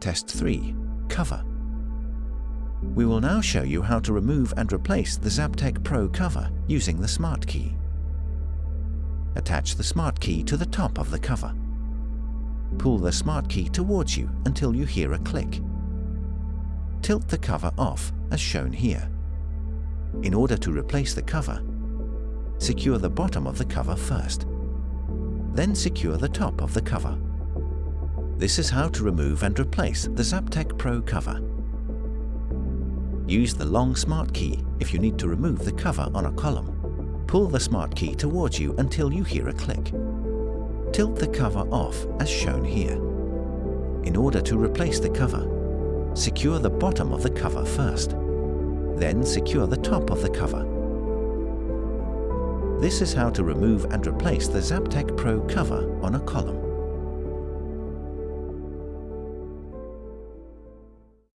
Test 3. Cover. We will now show you how to remove and replace the Zaptec Pro cover using the Smart Key. Attach the Smart Key to the top of the cover. Pull the Smart Key towards you until you hear a click. Tilt the cover off as shown here. In order to replace the cover, secure the bottom of the cover first. Then secure the top of the cover. This is how to remove and replace the Zaptec Pro cover. Use the long Smart Key if you need to remove the cover on a column. Pull the Smart Key towards you until you hear a click. Tilt the cover off as shown here. In order to replace the cover, secure the bottom of the cover first. Then secure the top of the cover. This is how to remove and replace the Zaptec Pro cover on a column.